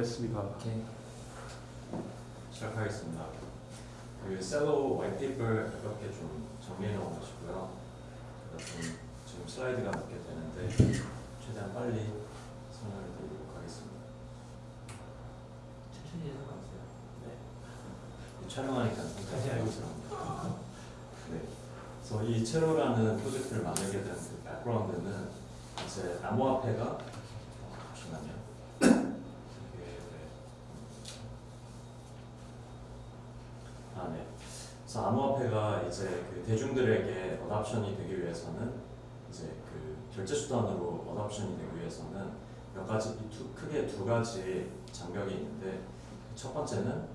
됐습니다. 오케이. 시작하겠습니다. 그 셀로 화이트페이퍼 가볍게 좀 정리해 놓으시고요. 제가 좀 지금 슬라이드가 몇 개 되는데 최대한 빨리 설명을 드리도록 하겠습니다. 천천히 해서 가세요. 네. 촬영하니까 다시 알고 있습니다. 네. 그래서 이 체로라는 프로젝트를 만들게 된 그 백그라운드는 이제 암호화폐가 어, 잠시만요. 이게 네. 아 네. 그래서 암호화폐가 이제 그 대중들에게 어답션이 되기 위해서는 이제 그 결제 수단으로 어답션이 되기 위해서는 몇 가지 이 두, 크게 두 가지 장벽이 있는데 첫 번째는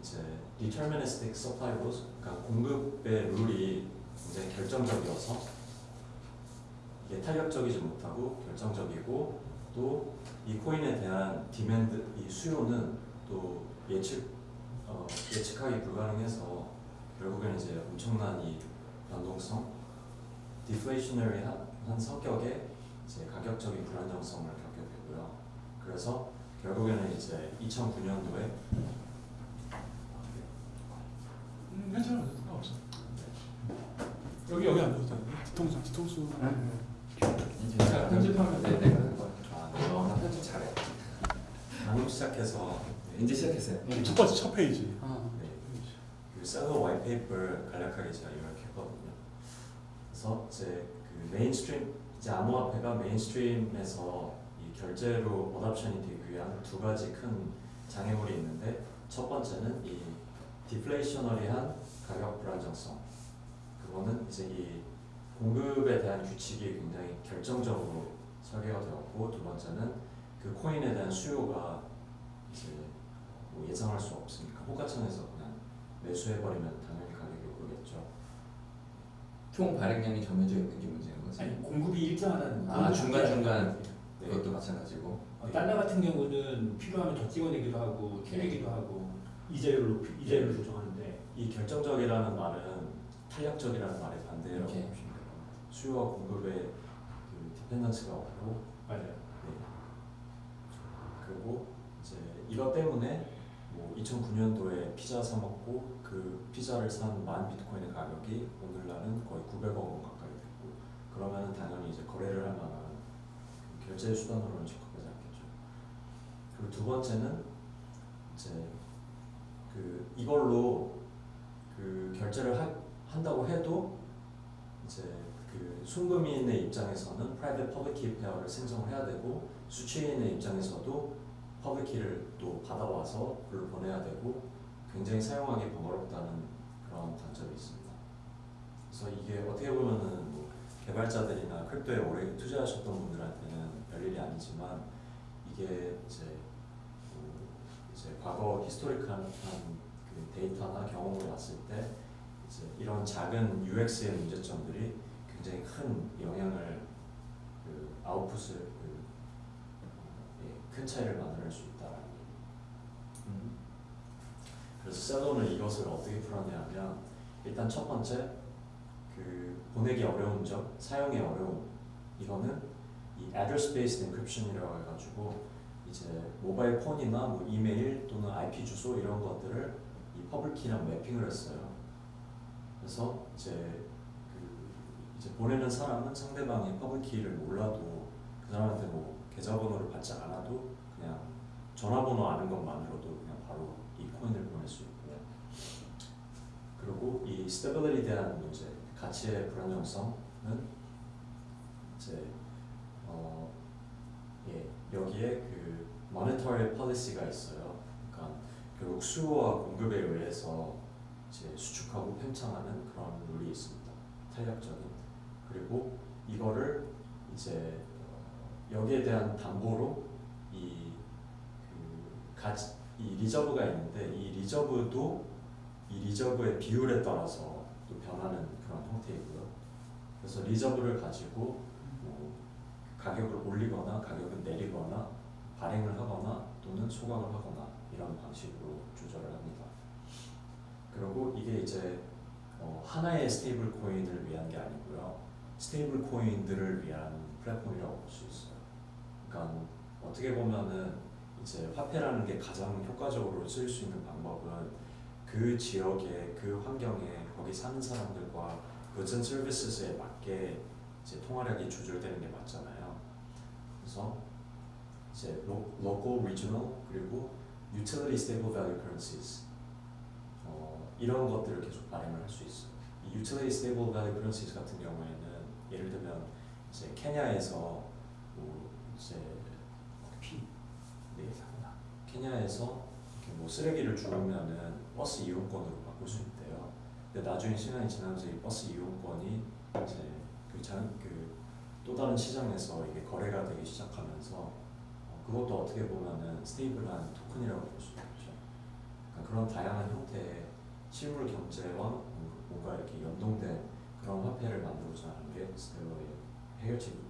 이제 deterministic supply rules, 그러니까 공급의 룰이 굉장히 결정적이어서 이게 탄력적이지 못하고 결정적이고 또 이 코인에 대한 demand, 이 수요는 또 예측 어, 예측하기 불가능해서 결국에는 이제 엄청난 이 변동성, deflationary한 한 성격의 이제 가격적인 불안정성을 겪게 되고요. 그래서 결국에는 이제 2009년도에 음, 괜찮아. 상관없어. 여기 여기 안 줘도 되는데. 뒤통수 뒤통수. 제가 편집하면 네, 내가 할 거예요. 아, 어, 나 편집 잘해. 방금 시작해서 네, 이제 시작했어요. 네, 첫 번째 첫 페이지. 그 Celo white paper를 간략하게 제가 요약했거든요. 그래서 이제 그 mainstream 이제 암호화폐가 mainstream에서 이 결제로 adoption이 되기 위한 두 가지 큰 장애물이 있는데 첫 번째는 이 디플레이셔너리한 가격 불안정성. 그거는 이제 이 공급에 대한 규칙이 굉장히 결정적으로 설계가 되었고 두 번째는 그 코인에 대한 수요가 이제 뭐 예상할 수 없으니까 호가창에서 매수해버리면 당연히 가격이 오르겠죠. 총 발행량이 정해져 있는 게 문제인 거지. 아니 공급이 일정하다는 거. 아, 중간 중간 네. 그것도 마찬가지고. 어, 달러 같은 경우는 필요하면 더 찍어내기도 하고 튀기기도 하고 이자율로 이자율을 조정하는데 이 결정적이라는 말은 탄력적이라는 말의 됩니다. 수요와 공급의 그 디펜던스가 없고 맞아요. 네. 그리고 이제 이것 때문에 뭐 2009년도에 피자 사 먹고 그 피자를 산 만 비트코인의 가격이 오늘날은 거의 900억 원 가까이 됐고 그러면은 당연히 이제 거래를 할 만한 그 결제 수단으로는 적합하지 않겠죠. 그리고 두 번째는 이제 그 이걸로 그 결제를 하, 한다고 해도 이제 그 순금인의 입장에서는 private public key 페어를 생성을 해야 되고 수취인의 입장에서도 key를 또 받아와서 그걸 보내야 되고 굉장히 사용하기 번거롭다는 그런 단점이 있습니다. 그래서 이게 어떻게 보면은 뭐 개발자들이나 crypto에 오래 투자하셨던 분들한테는 별일이 아니지만 이게 이제 뭐 이제 과거 historical한 그 데이터나 경험을 봤을 때 이제 이런 작은 UX의 문제점들이 굉장히 큰 영향을 그 아웃풋을 큰 차이를 만들어낼 수 얘기. 음. 그래서 Celo는 이것을 어떻게 풀어내냐면 일단 첫 번째 그 보내기 어려운 점, 사용이 어려움 이거는 이 address based encryption이라고 해가지고 이제 모바일 폰이나 뭐 이메일 또는 IP 주소 이런 것들을 이 public key랑 mapping을 했어요. 그래서 이제 그 이제 보내는 사람은 상대방의 public key를 몰라도 그 사람한테 뭐 계좌번호를 받지 않아도 그냥 전화번호 아는 것만으로도 그냥 바로 이 코인을 보낼 수 있고요. 그리고 이 stability에 대한 문제, 가치의 불안정성은 이제 어, 예, 여기에 그 monetary policy가 있어요. 그러니까 결국 수요와 공급에 의해서 이제 수축하고 팽창하는 그런 룰이 있습니다. 탄력적인. 그리고 이거를 이제 어, 여기에 대한 담보로 이 그 가치 이 reserve가 있는데 이 reserve도 이 reserve의 비율에 따라서 또 변하는 그런 형태이고요. 그래서 reserve를 가지고 뭐 가격을 올리거나 가격을 내리거나 발행을 하거나 또는 소각을 하거나 이런 방식으로 조절을 합니다. 그리고 이게 이제 어, 하나의 stable 코인을 위한 게 아니고요. stable 코인들을 위한 플랫폼이라고 볼 수 있어요. 그러니까 어떻게 보면은 이제 화폐라는 게 가장 효과적으로 쓰일 수 있는 방법은 그 지역의 그 환경에 거기 사는 사람들과 and services에 맞게 이제 통화력이 조절되는 게 맞잖아요. 그래서 이제 로, local, regional 그리고 utility stable value currencies 어, 이런 것들을 계속 발행을 할 수 있어요. 이 utility stable value currencies 같은 경우에는 예를 들면 이제 케냐에서 뭐 이제 피. 네, 사구나. 케냐에서 뭐 쓰레기를 주우면은 버스 이용권으로 바꿀 수 있대요. 근데 나중에 시간이 지나면서 이 버스 이용권이 이제 그 장 그 또 다른 시장에서 이게 거래가 되기 시작하면서 어, 그것도 어떻게 보면은 stable한 토큰이라고 볼 수 있죠. 그러니까 그런 다양한 형태의 실물 경제와 뭔가 이렇게 연동된 그런 화폐를 만들고자 하는 게 스텔러의 해결책입니다.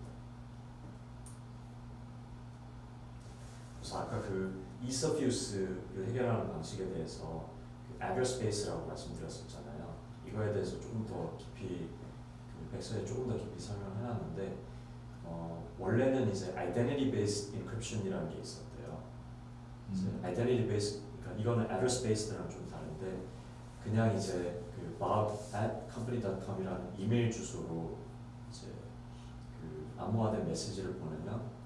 그래서 아까 그 use를 해결하는 방식에 대해서 그 address space라고 말씀드렸었잖아요. 이거에 대해서 조금 더 깊이 그 백서에 조금 더 깊이 설명해놨는데 어, 원래는 이제 identity based encryption이라는 게 있었대요. 음. identity based 그러니까 이거는 address based랑 좀 다른데 그냥 이제 그 bob at company.com이라는 이메일 주소로 이제 그 암호화된 메시지를 보내면 뭐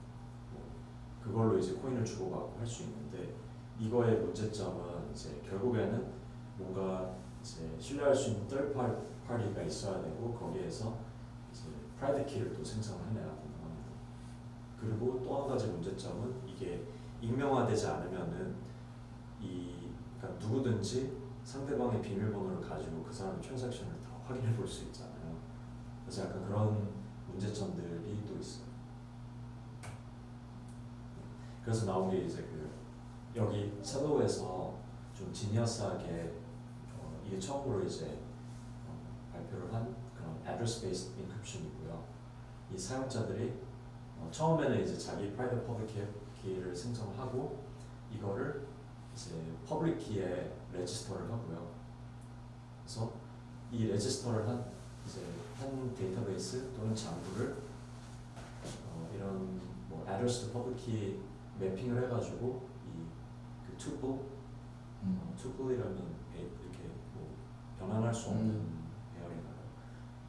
그걸로 이제 코인을 주고받고 할 수 있는데 이거의 문제점은 이제 결국에는 뭔가 이제 신뢰할 수 있는 third party- party가 있어야 되고 거기에서 이제 private key를 또 생성해내야 된다고 합니다. 그리고 또 한 가지 문제점은 이게 익명화되지 않으면은 이 그러니까 누구든지 상대방의 비밀번호를 가지고 그 사람의 트랜잭션을 다 확인해 볼 수 있잖아요. 그래서 약간 그런 문제점들이 또 있어요. 그래서 나온 게 이제 그 여기 셀로에서 좀 지니어스하게 어, 이게 처음으로 이제 어, 발표를 한 그런 address based encryption이고요. 이 사용자들이 어, 처음에는 이제 자기 private public key를 생성하고 이거를 이제 public key에 register를 하고요. 그래서 이 register를 한 이제 한 데이터베이스 또는 장부를 어, 이런 뭐 address to public key mapping을 해가지고 이 그 tuple 음. 어, 배- 이렇게 뭐 변환할 수 없는 음. 배열인가요?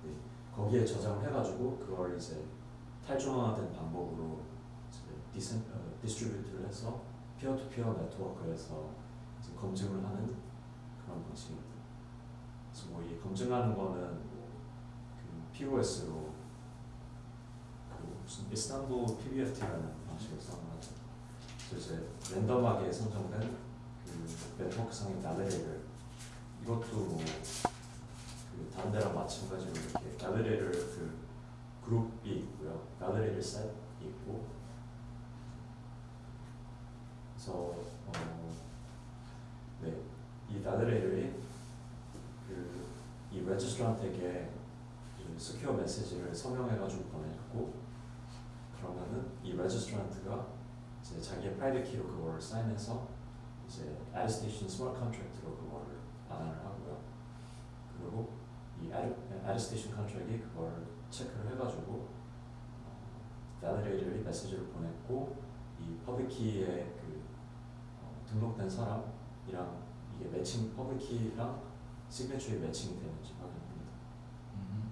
네, 거기에 저장을 해가지고 그걸 이제 탈중앙화된 방법으로 decen 어, distribute를 해서 peer to peer 네트워크에서 검증을 하는 그런 방식입니다. 그래서 뭐 이 검증하는 거는 뭐 그 POS로 그 무슨 이스탄불 PBFT라는 방식을 사용하죠. 이제 랜덤하게 선정된 그 네트워크상의 나레를 이것도 뭐 그 다른 데랑 마찬가지로 이렇게 나레를 그 그룹이 있고요. 나레를 셋이 있고 그래서 어, 네, 이 나드레일이 그이 레지스트란트에게 이 스퀘어 메시지를 서명해가지고 보냈고 그러면은 이 레지스트란트가 이제 자기의 private key로 그거를 사인해서 이제 attestation smart contract로 그거를 반환을 하고요. 그리고 이 attestation contract이 그걸 체크를 해가지고 나드레일이 메시지를 보냈고 이 public key의 그 어, 등록된 사람이랑 이게 matching public key랑 signature에 matching이 되는지 확인합니다. 음.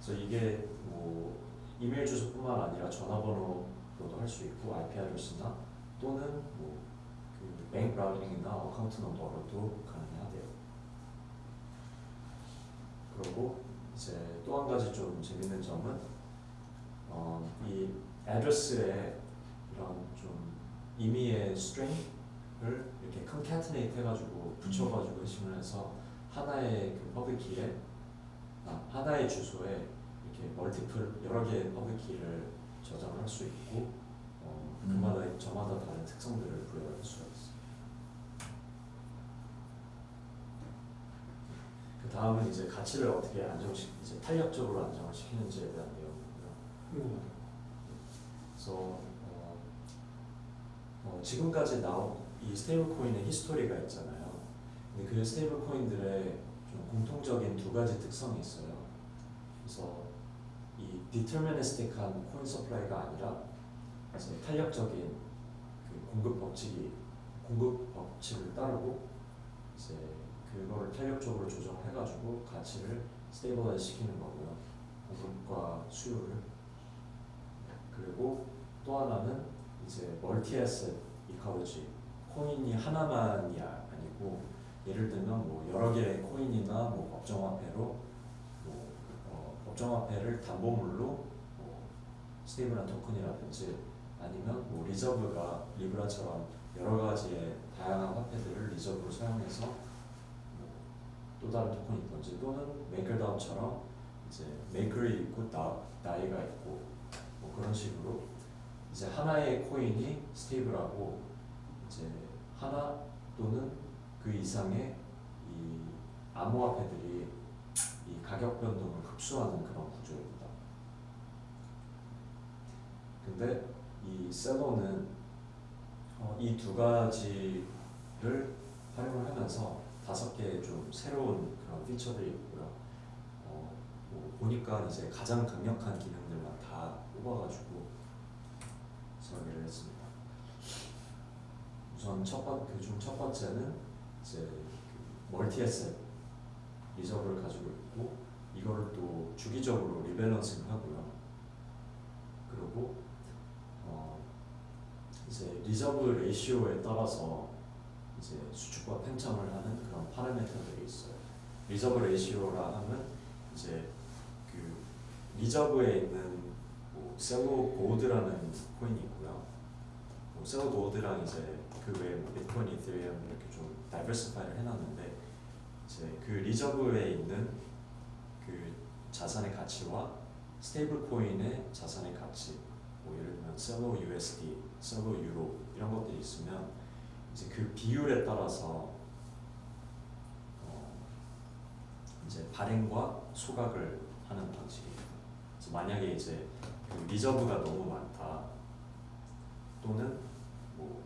그래서 이게 뭐 이메일 주소뿐만 아니라 전화번호로도 할 수 있고 IP address나 또는 뭐 그 bank 브라우징이나 account number로도 가능하대요. 그리고 이제 또 한 가지 좀 재밌는 점은 어, 이 address에 이런 좀 임의의 string을 이렇게 concatenate 해가지고 붙여가지고 hashing을 해서 하나의 그 public key에 아, 하나의 주소에 이렇게 multiple 여러 개의 public key를 저장을 할수 있고 어, 음. 그마다 저마다 다른 특성들을 부여할 수가 있어요. 그 다음은 이제 가치를 어떻게 안정시 이제 탄력적으로 안정을 시키는지에 대한 내용이고요. 그래서 어, 어, 지금까지 나온 이 stable coin의 history가 있잖아요. 근데 그 stable coin들의 좀 공통적인 두 가지 특성이 있어요. 그래서 이 deterministic한 coin supply가 아니라 이제 탄력적인 그 공급 법칙이 공급 법칙을 따르고 이제 그거를 탄력적으로 조정해가지고 가치를 stabilize 시키는 거고요. 공급과 수요를 그리고 또 하나는 이제 multi asset ecology 코인이 하나만이 아- 아니고 예를 들면 뭐 여러 개의 코인이나 뭐 법정화폐로 법정화폐를 담보물로 뭐 stable한 토큰이라든지 아니면 뭐 reserve가 리브라처럼 여러 가지의 다양한 화폐들을 reserve로 사용해서 뭐 또 다른 토큰이 있든지 또는 메이커다오처럼 이제 메이커가 있고 다, 다이가 있고 뭐 그런 식으로 이제 하나의 코인이 stable하고 이제 하나 또는 그 이상의 이 암호화폐들이 이 가격 변동을 흡수하는 그런 구조입니다. 근데 이 셀로는 어, 이두 가지를 활용을 하면서 다섯 개의 좀 새로운 그런 feature들이 있고요. 어, 뭐 보니까 이제 가장 강력한 기능들만 다 뽑아가지고 설계를 했습니다. 우선 첫 번, 그중 첫 번째는 이제 그 multi asset reserve를 가지고 있고 이거를 또 주기적으로 rebalancing 하고요. 그리고 어 이제 reserve ratio에 따라서 이제 수축과 팽창을 하는 그런 parameter들이 있어요. reserve ratio라 하면 이제 그 reserve에 있는 뭐 셀로 골드라는 코인이 있고요. 뭐 셀로 골드랑 이제 그 외에 뭐 비트코인, 이더리움 이렇게 좀 diversify를 해놨는데 이제 그 reserve에 있는 그 자산의 가치와 stable coin의 자산의 가치, 뭐 예를 들면 셀로 USD, 셀로 유로 이런 것들이 있으면 이제 그 비율에 따라서 어 이제 발행과 소각을 하는. 그래서 만약에 이제 그 reserve가 너무 많다 또는 뭐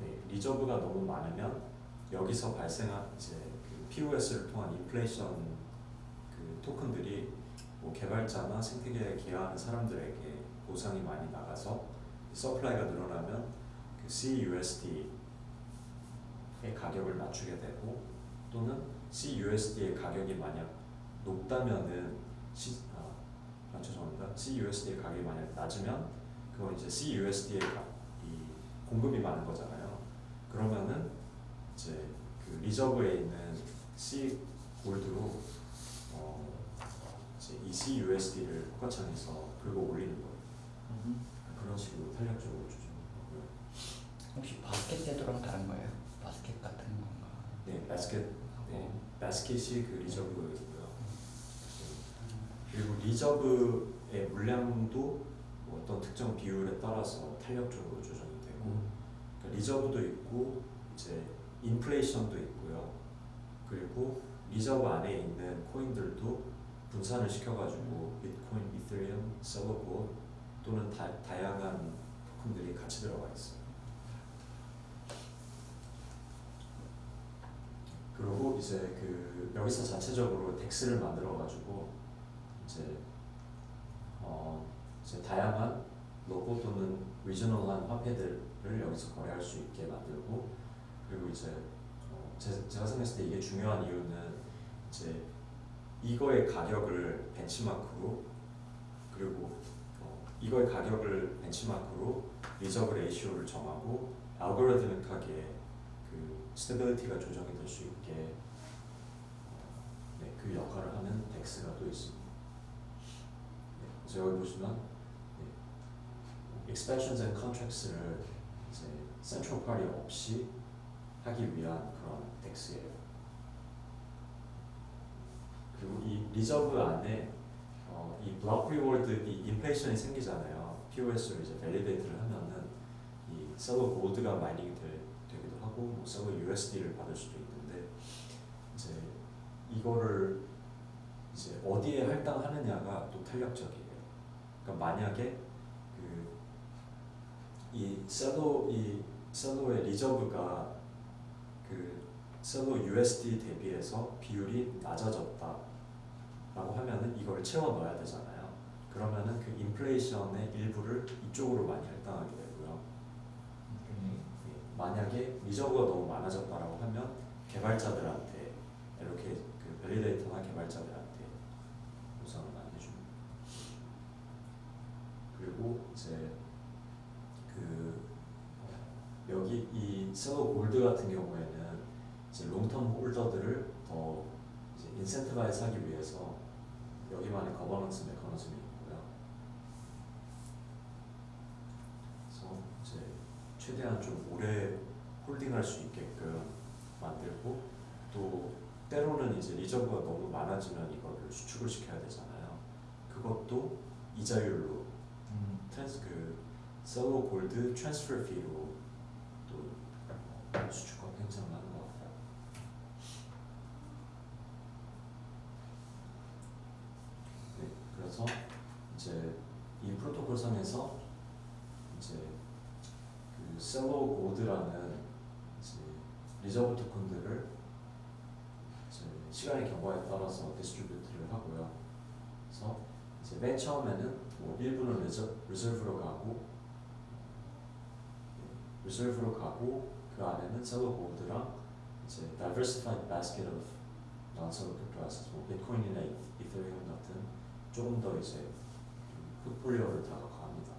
네, reserve가 너무 많으면 여기서 발생한 이제 그 POS를 통한 인플레이션 그 토큰들이 뭐 개발자나 생태계에 기여하는 사람들에게 보상이 많이 나가서 서플라이가 늘어나면 그 CUSD의 가격을 낮추게 되고 또는 CUSD의 가격이 만약 높다면은 C, 아, 아 죄송합니다. CUSD의 가격이 만약 낮으면 그건 이제 CUSD의 가, 이 공급이 많은 거잖아요. 그러면은 이제 그 리저브에 있는 C gold로 어 이제 이 CUSD를 호가창에서 긁어 올리는 거예요. 그런 식으로 탄력적으로 조정하고요. 혹시 바스켓 제도랑 다른 거예요? 바스켓 같은 건가? 네, 바스켓, 네, 바스켓이 그 reserve이고요. 그리고 reserve의 물량도 뭐 어떤 특정 비율에 따라서 탄력적으로 조정이 되고 그러니까 reserve도 있고 이제 인플레이션도 있고요. 그리고 reserve 안에 있는 코인들도 분산을 시켜가지고 비트코인, 이더리움, 셀로 골드 또는 다, 다양한 토큰들이 같이 들어가 있어요. 그리고 이제 그 여기서 자체적으로 DEX를 만들어가지고 이제 어 이제 다양한 local 또는 regional한 화폐들을 여기서 거래할 수 있게 만들고 그리고 이제 어 제, 제가 생각했을 때 이게 중요한 이유는 이제 이거의 가격을 benchmark로 그리고 어 이거의 가격을 benchmark로 reserve ratio를 정하고 알고리즘하게 그 stability가 조정이 될 수 있게 어, 네, 그 역할을 하는 DEX가 또 있습니다. 네, 여기 보시면 네, expansions and contracts를 이제 central party 없이 하기 위한 그런 DEX예요. 그리고 이 reserve 안에 어, 이 block reward 이 인플레이션이 생기잖아요. POS를 이제 validate를 하면은 이 셀로 골드가 mining이 되, 되기도 하고 뭐 Celo USD를 받을 수도 있는데 이제 이거를 이제 어디에 할당하느냐가 또 탄력적이에요. 그러니까 만약에 그 이 셀러 이 셀러의 리저브가 그 셀러 USD 대비해서 비율이 낮아졌다 라고 하면은 이걸 채워 넣어야 되잖아요. 그러면은 그 인플레이션의 일부를 이쪽으로 많이 할당하게 되고요. 예, 만약에 reserve가 너무 많아졌다라고 하면 개발자들한테 이렇게 그 validator나 개발자들한테 보상을 많이 해줍니다. 그리고 이제 그 Celo Gold 같은 경우에는 이제 long-term holder들을 더 이제 incentivize 하기 위해서 여기만의 거버넌스 메커니즘이 있고요. 그래서 이제 최대한 좀 오래 holding할 수 있게끔 만들고 또 때로는 이제 reserve가 너무 많아지면 이거를 수축을 시켜야 되잖아요. 그것도 이자율로 음. trans- 그 Celo Gold transfer fee로 또 수축과 팽창을 하는 것 같아요. 네, 그래서 이제 이 프로토콜 상에서 이제 그 Celo Gold라는 이제 reserve 토큰들을 이제 시간의 경과에 따라서 distribute를 하고요. 그래서 이제 맨 처음에는 뭐 일부는 reser-, reserve로 가고 예, reserve로 가고 그 안에는 Celo Gold랑 이제 diversified basket of non-Celo cryptocurrencies, 뭐 비트코인이나 이- 이더리움 같은 조금 더 이제 포트폴리오를 다각화합니다.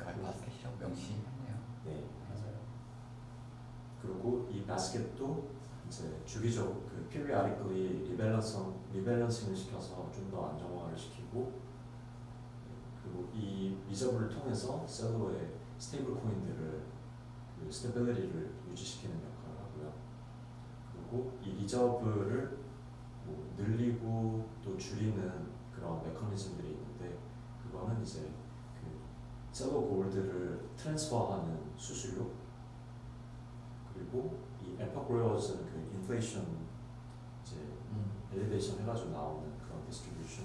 아, 바스켓이라고 명시했네요. 네, 맞아요. 그리고 이 바스켓도 이제 주기적으로 그 periodically rebalancing rebalancing을 시켜서 좀 더 안정화를 시키고 그리고 이 reserve를 통해서 Celo의 stable coin들을 그 stability를 유지시키는 역할을 하고요. 그리고 이 reserve를 뭐 늘리고 또 줄이는 그런 메커니즘들이 있는데 그거는 이제 그 Celo Gold를 transfer하는 수수료 그리고 이 epoch rewards는 그 인플레이션 이제 음. allocation 해가지고 나오는 그런 distribution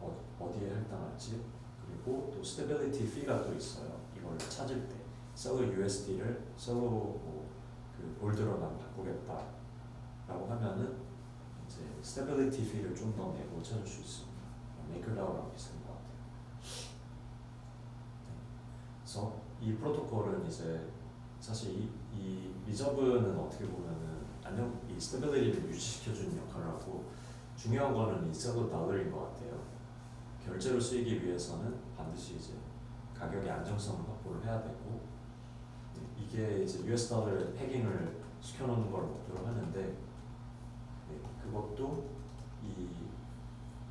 어, 어디에 할당할지 그리고 또 stability fee가 또 있어요 이걸 찾을 때 셀러 USD를 셀러 뭐그 골드로 난 바꾸겠다 라고 하면은 이제 stability fee를 좀 더 내고 찾을 수 있습니다. MakerDAO랑 비슷한 것 같아요. 그래서 이 프로토콜은 이제 사실 이, 이 reserve는 어떻게 보면은 안녕 이 stability를 유지시켜주는 역할을 하고 중요한 거는 이 Celo 달러인 것 같아요. 결제를 쓰이기 위해서는 반드시 이제 가격의 안정성을 확보를 해야 되고 네, 이게 이제 US 달러를 패깅을 시켜놓는 걸 목표로 하는데 네, 그것도 이,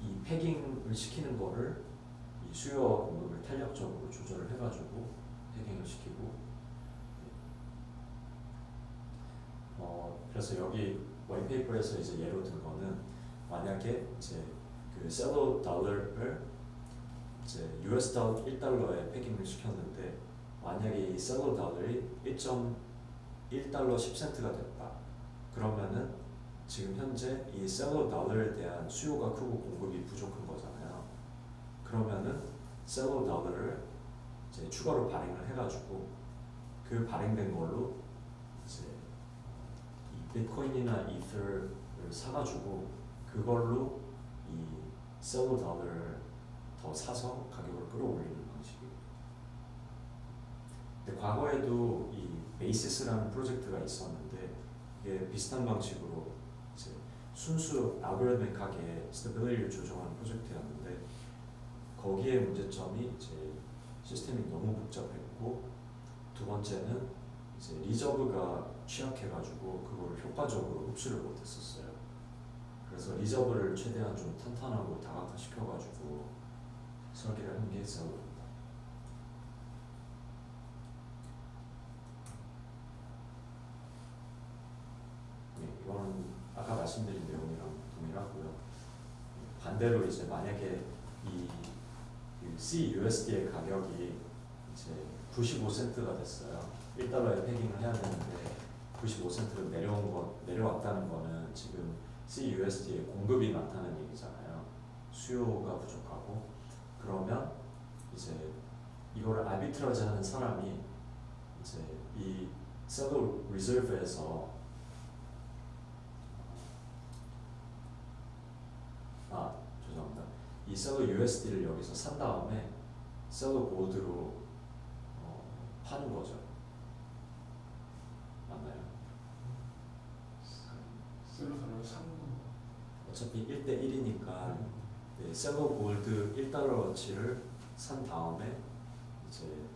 이 패깅을 시키는 거를 이 수요와 공급을 탄력적으로 조절을 해가지고 패깅을 시키고 어, 그래서 여기 와이페이퍼에서 이제 예로 든 거는 만약에 이제 그 셀러 달러를 이제 US 달러 1달러에 패깅을 시켰는데 만약에 이 셀러 달러이 1.1달러 10센트가 됐다. 그러면은 지금 현재 이 셀러 달러에 대한 수요가 크고 공급이 부족한 거잖아요. 그러면은 셀러 달러를 이제 추가로 발행을 해가지고 그 발행된 걸로 이제 이 비트코인이나 이더를 사가지고 그걸로 이 Celo 달러를 더 사서 가격을 끌어올리는. 근데 과거에도 이 Basis라는 프로젝트가 있었는데 이게 비슷한 방식으로 이제 순수 알고리즘하게 stability를 조정하는 프로젝트였는데 거기에 문제점이 이제 시스템이 너무 복잡했고 두 번째는 이제 reserve가 취약해가지고 그걸 효과적으로 흡수를 못했었어요. 그래서 reserve를 최대한 좀 탄탄하고 다각화시켜가지고 설계를 한게 Celo입니다. 네, 이거는 아까 말씀드린 내용이랑 동일하고요. 네, 반대로 이제 만약에 이, 이 CUSD의 가격이 이제 95센트가 됐어요. 1달러에 패깅을 해야 되는데 95센트로 내려온 거 내려왔다는 거는 지금 CUSD의 공급이 많다는 얘기잖아요. 수요가 부족하고 그러면 이제 이거를 아비트러지 하는 사람이 이제 이 셀러 리저브에서 아. 이 Celo USD를 여기서 산 다음에 Celo Gold로 어, 파는 거죠. 맞나요? Celo 달러를 사는 거. 어차피 1대 1이니까 네, Celo Gold 1달러어치를 산 다음에 이제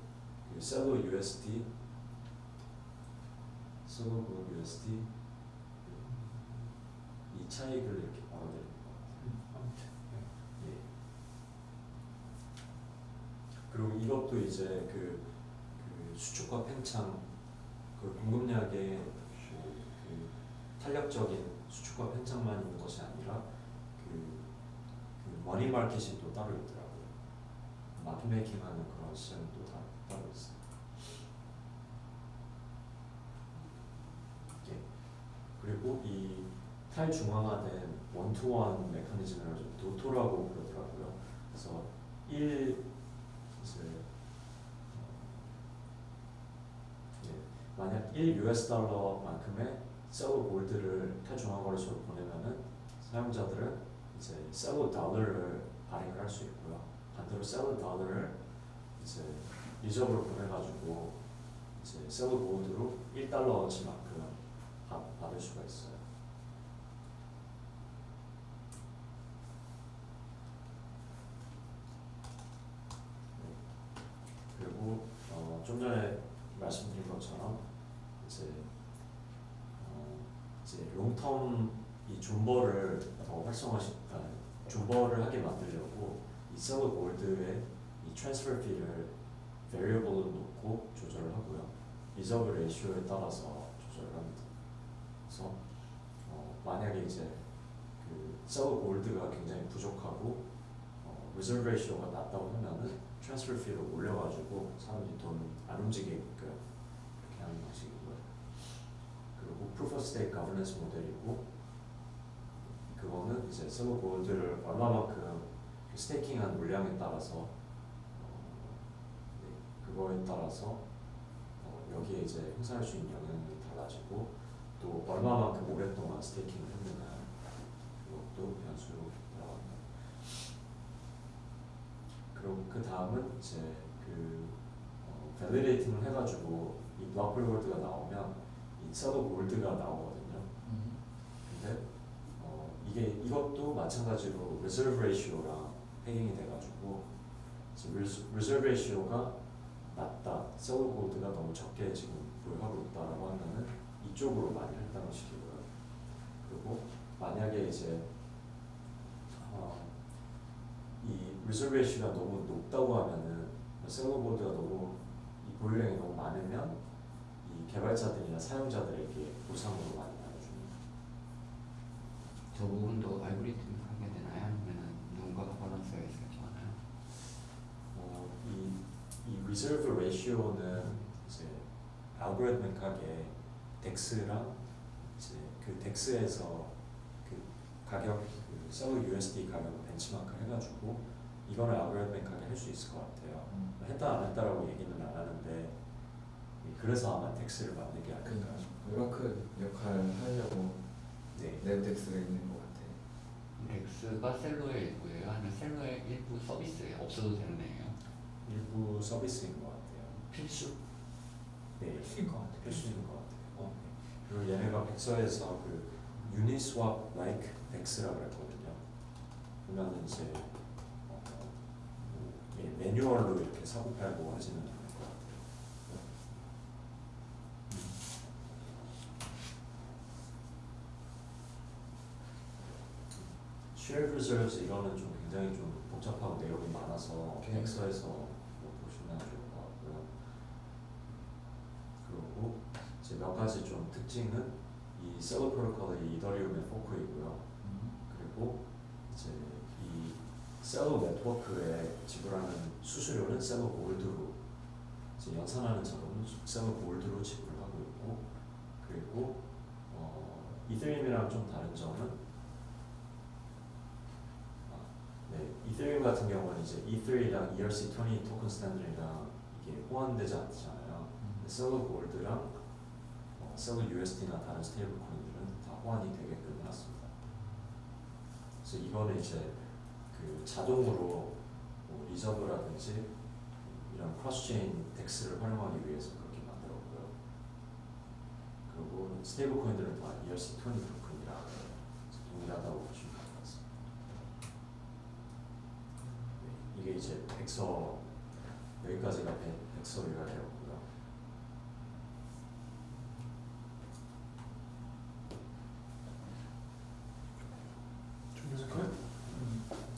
그 Celo USD Celo Gold USD 이 차익을 이렇게 벌어들이는 것 같아요. 아무튼 네. 예. 그리고 이것도 이제 그, 그 수축과 팽창 그 공급량의 그, 그 탄력적인 수축과 팽창만 있는 것이 아니라 그, 그 머니 마켓이 또 따로 있더라고요. 마켓 메이킹하는 그런 시장이 또 다, 따로 있어요. 예. 그리고 이 탈중앙화된 원투원 메커니즘을 좀 도토라고 그러더라고요. 그래서 1 어, 예, 만약 1 US 달러만큼의 셀러 골드를 탈중앙 거래소로 보내면은 사용자들은 이제 셀러 달러를 발행을 할 수 있고요. 반대로 셀러 달러를 이제 reserve로 보내가지고 이제 Celo Gold로 1달러어치만큼 받을 수가 있어요. 그리고 어, 좀 전에 말씀드린 것처럼 이제 어, 이제 long-term 이 존버를 더 활성화시 아, 존버를 하게 만들려고 이 Celo Gold의 이 transfer fee를 variable로 놓고 조절을 하고요. reserve ratio에 따라서 조절을 합니다. 그래서 어, 만약에 이제 그 Celo Gold가 굉장히 부족하고 어, reserve ratio가 낮다고 하면은 transfer fee를 올려가지고 사람들이 돈 안 움직이게끔 이렇게 하는 방식이고요. 그리고 of stake governance 모델이고 그거는 이제 Celo Gold를 얼마만큼 그 staking한 물량에 따라서 어, 네, 그거에 따라서 어, 여기에 이제 행사할 수 있는 영향이 달라지고 또 얼마만큼 오랫동안 staking을 했느냐 그것도 변수로 들어갑니다. 그리고 그 다음은 이제 그 어, validating을 해가지고 이 block reward가 나오면 이 Celo Gold가 나오거든요. 음. 근데 어, 이게 이것도 마찬가지로 reserve ratio랑 pegging이 돼가지고 reserve ratio가 낮다, Celo Gold가 너무 적게 지금 보유하고 있다라고 하면은 이쪽으로 많이 할당을 시키고요. 그리고 만약에 이제 어, 이 ratio가 너무 높다고 하면은 Celo Gold가 너무 이 보유량이 너무 많으면 이 개발자들이나 사용자들에게 보상으로 많이 나눠줍니다. 저 부분도 알고리즘이 하게 되나요? 아니면 누군가가 밸런스가 있을 정하나요? 어, 이, 이 reserve ratio는 이제 algorithmic하게 DEX랑 이제 그 DEX에서 그 가격 그 Celo USD 가격을 벤치마크 해가지고 이거는 algorithmic하게 할 수 있을 것 같아요. 했다 안 했다라고 얘기는 안 하는데 그래서 아마 DEX를 만든 게 아닐까. 그러니까 oracle 역할을 하려고 네. 네, DEX가 있는 것 같아. DEX가 Celo의 일부예요? 아니면 Celo의 일부 서비스예요? 없어도 되는 애예요? 일부 서비스인 것 같아요. 필수? 네, 필수인 것 같아요. 필수인 것 같아요. 어. 그리고 얘네가 백서에서 그 Uniswap like DEX라 그랬거든요. 그러면 이제 어, 뭐, 예, 매뉴얼로 이렇게 사고 팔고 하지는 않을 것 같아요. Shared reserves 이거는 좀 굉장히 좀 복잡하고 내용이 많아서. 엑서에서 뭐 보시면 좋을 것 같고요. 그리고 이제 몇 가지 좀 특징은 이 Celo 프로토콜이 이더리움의 fork이고요. 그리고 이제 이 Celo 네트워크에 지불하는 수수료는 Celo Gold로 이제 연산하는 자금은 Celo Gold로 지불하고 있고 그리고 어, 이더리움이랑 좀 다른 점은 아, 네, 이더리움 같은 경우는 이제 이더랑 ERC20 토큰 standard랑 이게 호환되지 않잖아요. 근데 Celo Gold랑 어, Celo USD나 다른 stable coin들은 다 호환이 되게끔 해놨습니다. 그래서 이거는 이제 그 자동으로 뭐 reserve라든지 이런 cross-chain DEX를 활용하기 위해서 그렇게 만들었고요. 그리고 stable coin들은 다 ERC20 토큰이라 동일하다고 보시면 될 것 같습니다. 네, 이게 이제 백서 여기까지가 백- 백서류가 되었고요. 좀 이렇게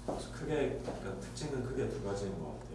그래서 크게 그러니까 특징은 크게 두 가지인 것 같고